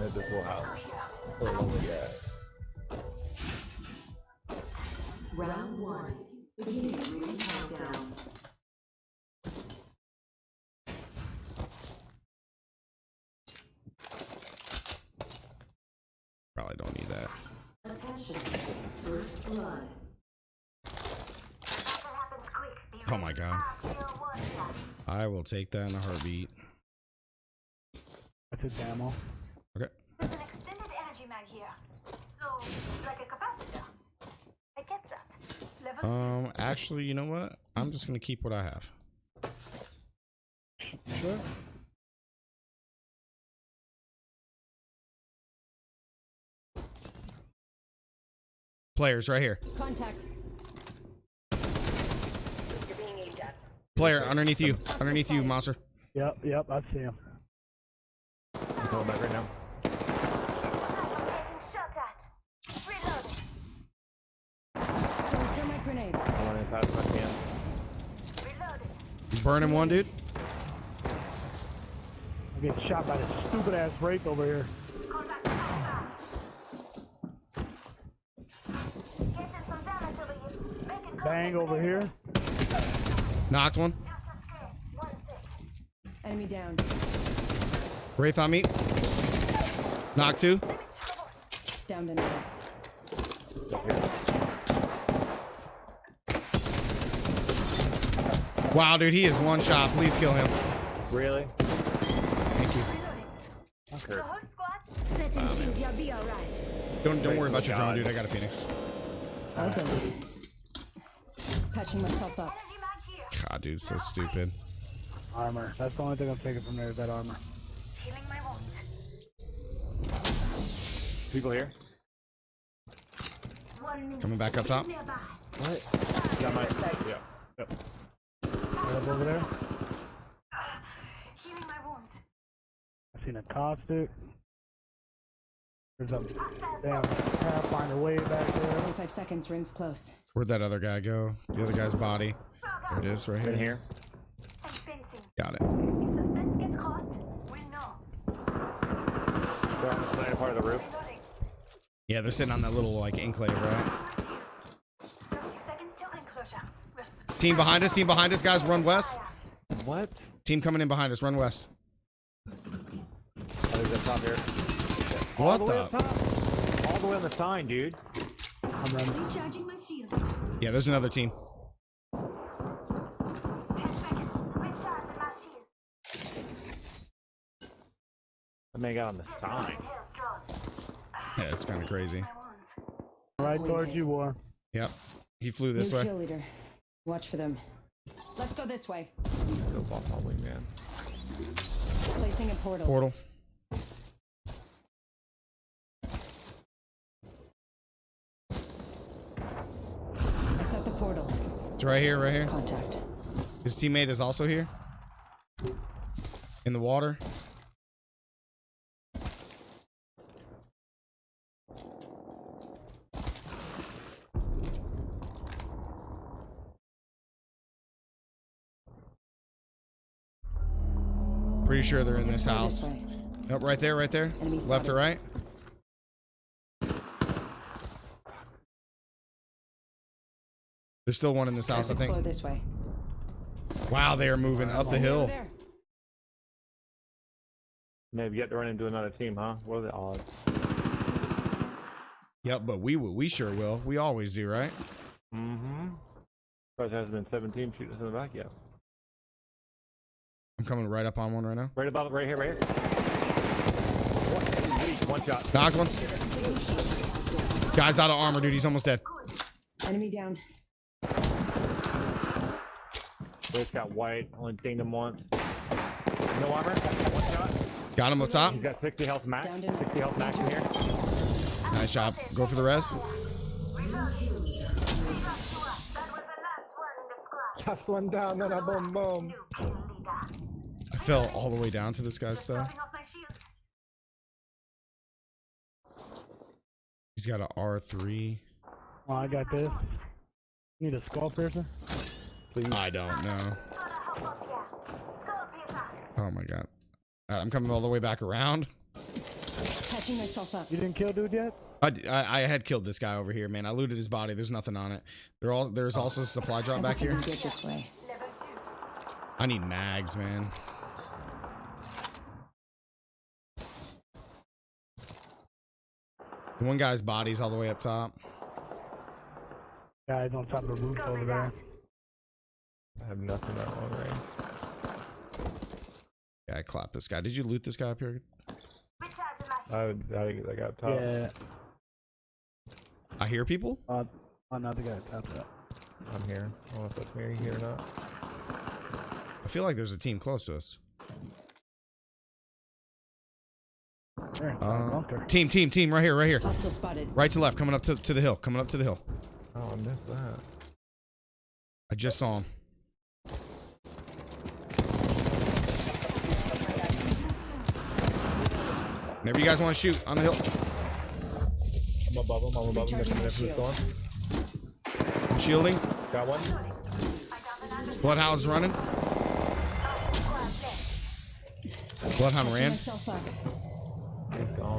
made this whole house. So lonely guy. Round one. Beginning ring countdown. Probably don't need that. Attention. First blood. Oh my god. I will take that in a heartbeat. That's a demo. Okay. There's an extended energy mag here. So, like a capacitor. I get that. Level Um, actually, you know what? I'm just gonna keep what I have. Sure. Players right here. Contact. You're being aimed at. Player underneath you. Underneath you, monster. Yep, yep, I see him. I'm going back right now. Getting shot at. Reloading. Thermite grenade. I'm running fast as I can. Reloading. Burning one, dude. I'm getting shot by this stupid ass break over here. Contact fast. Getting some damage over here. Making contact Bang over here. Knocked one. Just a scare. One six. Enemy down. Wraith on me. Knock two. Down to another. Wow, dude, he is one shot. Please kill him. Really? Thank you. Okay. whole squad. Setting shield. You'll be alright. Don't don't worry about your drone, dude. I got a phoenix. Okay. Patching myself up. Energy mag here. God, dude, so stupid. Armor. That's the only thing I'm taking from there is that armor. Healing my wound. People here? Coming back up top. What? Got my. Yeah. Yep. Right up over there. Healing my wound. I seen a caustic. There's a damn pathfinder way back there. 25 seconds. Rings close. Where'd that other guy go? The other guy's body. There it is, right In here. here. Got it. If the fence gets crossed, we'll know. They're on the part of the roof. Yeah, they're sitting on that little like enclave, right? Team behind us. Team behind us, guys. Run west. What? Team coming in behind us. Run west. Oh, there's a top here. All What the the? top. All the way on the sign, dude. I'm running. Recharging my shield. Yeah, there's another team. 10 seconds. Recharging my shield. I may got on the sign. Health. Yeah, it's kind of crazy. Right towards you, War. Yep. He flew this New way. Kill leader. Watch for them. Let's go this way. Go ball probably, man. Placing a portal. Portal. I set the portal. It's right here, right here. Contact. His teammate is also here. In the water. Pretty sure they're in this house. way. Nope, right there, right there. Left or right? There's still one in this house, I Explore think. this way. Wow, they are moving up the hill. there. Maybe get to run into another team, huh? What are the odds? Yep, but we will. We sure will. We always do, right? Mm-hmm. Surprised there hasn't been 17 shooting us in the back yet. I'm coming right up on one right now. Right about right here, right here. One, one shot. Knocked one. Guy's out of armor, dude. He's almost dead. Enemy down. Both got white. Only dinged him once. No armor. One shot. Got him up top. He's got 60 health max. 60 health max in here. Nice job. Go for the res. Reload. Lead us to us. That was the last one in the squad. Just one down, then a boom boom. New kill leader. I fell all the way down to this guy's stuff. topping off my shield. He's got a R3. Oh, I got this. Need a skull piercer? I don't know. Gotta hop up here. Skull piercer. Oh my god. Alright, I'm coming all the way back around. Patching myself up. You didn't kill dude yet? I, I, I had killed this guy over here, man. I looted his body. There's nothing on it. There all there's also a supply drop back here. Get this way. I need mags, man. The one guy's body's all the way up top. Guys on top of the roof over there. I have nothing that long range. Yeah, I clapped this guy. Did you loot this guy up here? Recharge my shield. I, I, I got top. Yeah. I hear people. Uh, another guy tapped up. I'm here. I don't know if that's me here or not. I feel like there's a team close to us. There, Uh, bunker. team, team, team, right here, right here, Hostile spotted. right to left, coming up to, to the hill, coming up to the hill. Oh, I missed that. I just saw him. Whenever you guys want to shoot on the hill, I'm above him. I'm above him. That's who's shield. I'm shielding. Got one. Bloodhound's running. Bloodhound Patching ran.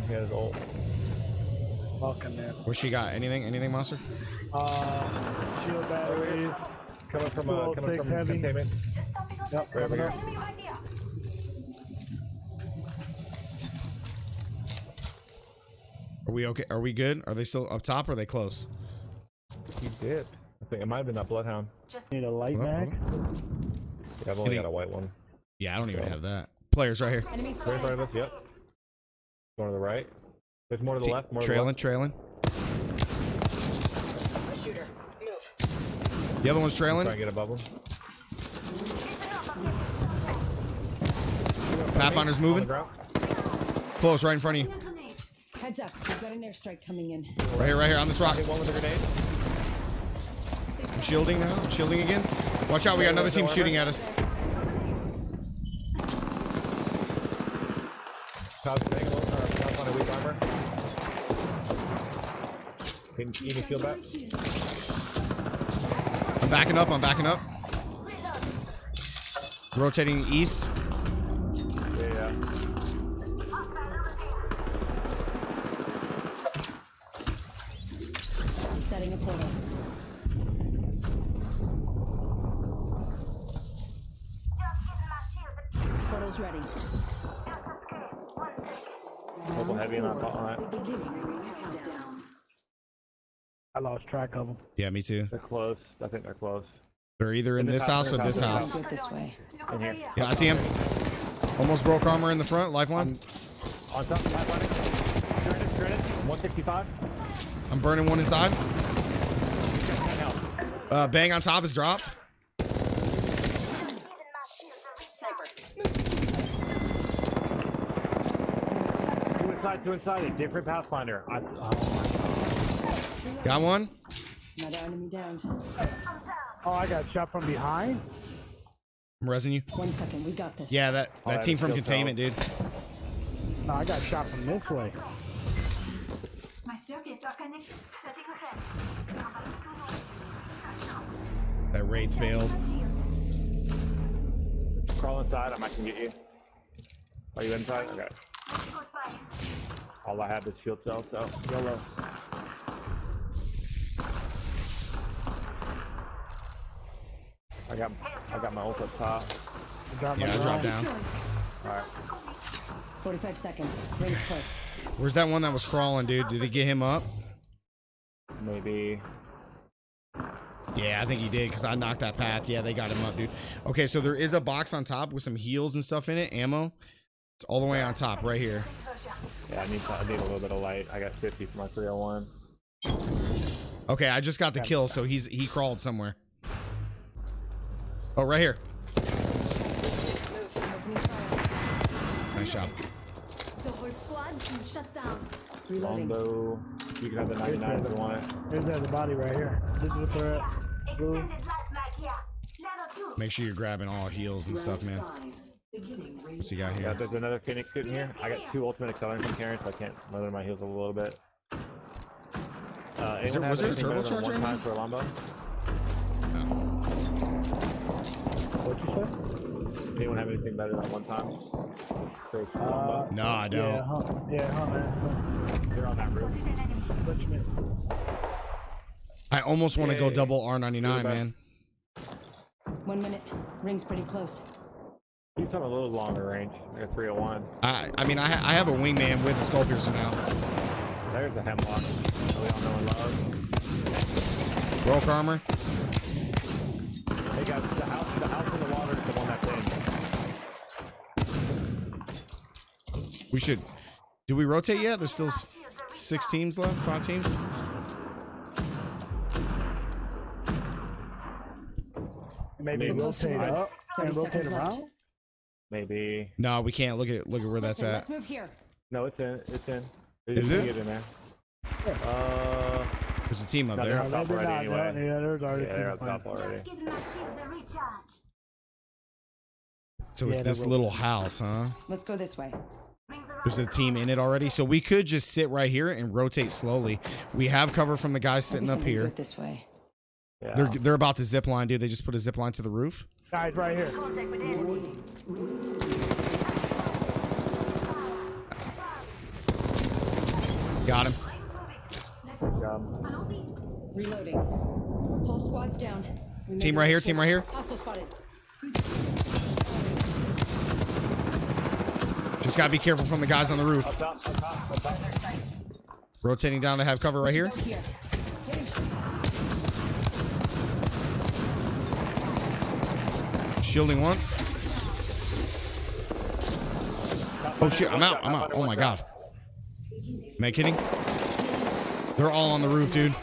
Myself up. He's gone. He had his ult. Walking there. Where she got? Anything? Anything, monster? Uh, shield batteries. Coming from, uh, coming from heavy. containment. Just stopping on Yep, Right over here. enemy right here. Are we okay? Are we good? Are they still up top? Or are they close? He did. I think it might have been that bloodhound. Just Need a light Hold up, mag. Yeah, I've only Hitting- got a white one. Yeah, I don't even Okay. have that. Players right here. Enemy Right in front of us. Yep. Going to the right. There's more to the Te- left. More trailing, to trailing. Shooter. Move. The other one's the left. Try trailing. and get above him. Pathfinder's moving. Close, right in front of you. Heads up. We've got an airstrike coming in. Right here, right here on this rock. One with a grenade. I'm shielding now. I'm shielding again. Watch out, we got another team shooting at us. Weak armor. Can you need shield back? I'm backing up. I'm backing up. Rotating east. Yeah, yeah. I'm setting a portal. Portal's ready. Couple heavy and I thought, alright. I lost track of them. Yeah, me too. They're close. I think they're close. They're either in In this this house or this in house. This way. In here. here. Yeah, I see him. Almost broke armor in the front. Lifeline. On top, top running. Grenade, grenade. 165. I'm burning one inside. Uh, bang on top is dropped. Two inside, inside. A different Pathfinder. I, oh Got one. Another enemy down. Oh, I got shot from behind. I'm resing you. One second. We got this. Yeah, that, Oh, that that team from still containment, dude. No, I got shot from this way. My circuits are connected. Setting ahead. That wraith bailed. my. Crawl inside. I might can get you. Are you inside? Okay. Close by. All I have is shield cell, so YOLO. I got I got my ult up top. I dropped my Yeah, I dropped down. Alright. 45 seconds. Rings close. Where's that one that was crawling, dude? Did he get him up? Maybe Yeah, I think he did because I knocked that path. Yeah, they got him up, dude. Okay, so there is a box on top with some heals and stuff in it, ammo. It's all the way on top, right here. Yeah, I need I need a little bit of light. I got 50 for my 301. Okay, I just got the kill, so he's he crawled somewhere. Oh, right here. Nice job. The whole squad is shut down. Reloading. Longbow. You can have the 99 if you want it. There's the body right here. This is where they're. Blue. Extended light mag. Level 2. Make sure you're grabbing all heals and stuff, man. Beginning ring What's he got here? Yeah, there's another Phoenix shooting here. I got two ultimate accelerants I'm carrying, so I can't leather my heels a little bit. Uh, Is there- was there a anything better than turbocharger in time there? for a Longbow? No. What'd you say? Anyone have anything better than one time? So, Uh, No, I don't. Yeah, huh, yeah, huh, man. You're on that roof. What you mean? I almost want to go double R99, man. One minute. Ring's pretty close. He's on a little longer range, like a 301. I I mean, I, I have a wingman with a skull piercer now. There's the hemlock. that we all know and love. Broke armor. Hey guys, the house, the house in the water is the one that's in. We should. Do we rotate yet? There's still six teams left. Five teams. Maybe Maybe. rotate Alright. up 30 and rotate seconds left. around. Maybe. No, we can't. Look at look at where that's Listen, at. Let's move here. No, it's in. It's in. Is You it? can Get in there. Uh, There's a team up No, they're there. on No, top maybe already not. anyway. Yeah, there's yeah, already they're on top already. Just give my shields a recharge. So it's Yeah, this they're little house, huh? Let's go this way. There's a team in it already, so we could just sit right here and rotate slowly. We have cover from the guys sitting Maybe up somebody do here. it This way. Yeah. They're they're about to zip line, dude. They just put a zip line to the roof. Guys, right here. Contact with the enemy. Got him. Let's go. Um, Allons-y. Reloading. Whole squad's down. We Team right here, team right here. Just gotta be careful from the guys on the roof. up top, up top, up top. Rotating down to have cover right here. Here. Shielding once. Oh shit, I'm out. I'm out. Oh my god. Am I kidding? They're all on the roof, dude.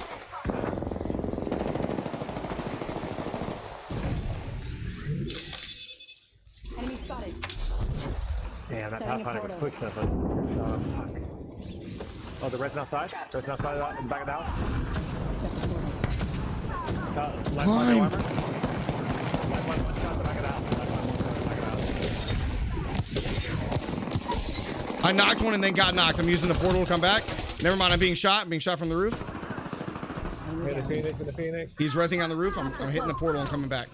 Enemy spotted. Damn, that Pathfinder was portal. pushing us. Uh, fuck. Oh, the red's outside? Red's outside of the, in the back of the house? Set the portal. Uh, left Climb. I knocked one and then got knocked. I'm using the portal to come back. Never mind, I'm being shot. I'm being shot from the roof. Hey, the Phoenix, and the Phoenix. He's resing on the roof. I'm, I'm hitting the portal and coming back.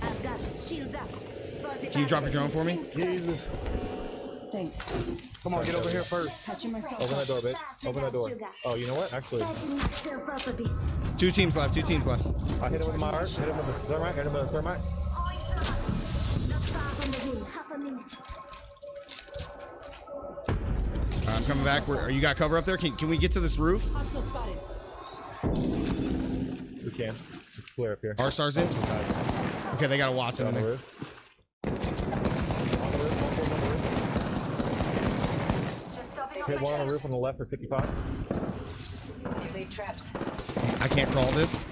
I've got shields up. Fuzzy Can you drop your drone for me? Jesus. Thanks. Come on, get over here first. Patching myself Open that door, bitch. Open that door. Oh, you know what? Actually, Patching myself up a bit. Two teams left. Two teams left. I hit him with my art. Hit him with the thermite. Hit him with the thermite. Thermite. Half a minute. Right, I'm coming back. Where, are you got cover up there? Can, can we get to this roof? We can. It's clear up here. Arc Star's in. Okay, they got a Wattson on in the there. roof. Hit one on the roof on the left for 55. They've laid traps. I can't crawl this.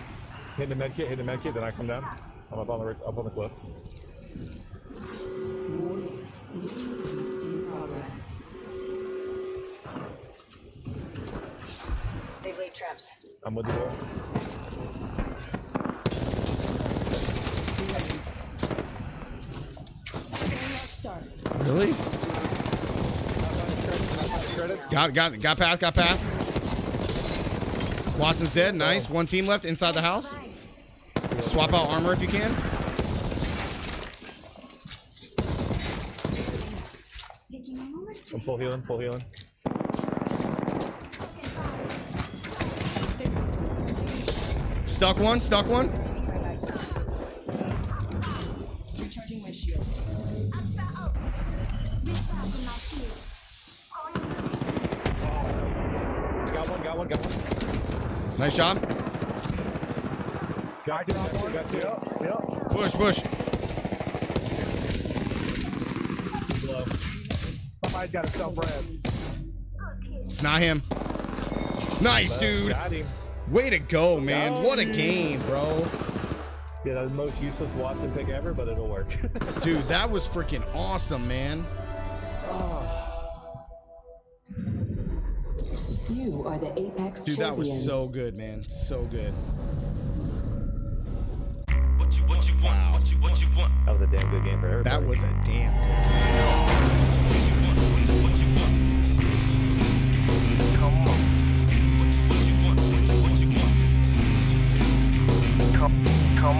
Hit the med kit. Hit the med kit. Then I come down. I'm up on the roof, up on the cliff. In progress. They've laid traps. I'm with the door. Really? Got got got path. Got path. Wattson's dead. Nice. One team left inside the house. Swap out armor if you can. Full healing. Full healing. Stuck one. Stuck one. Recharging my shield. I'm far out. Recharging my Got one. Got one. Got one. Nice two. Got two. Got two. Yep, yep. Push push. Somebody's got a self-res. It's not him. Nice, dude. Way to go, man. What a game, bro. Yeah, that's the most useless Wattson pick ever, but it'll work. Dude, that was freaking awesome, man. You are the Apex Dude, that was so good, man. So good. What you what you want? What you what you want? that was a damn good game for everybody. That was a damn. Come on.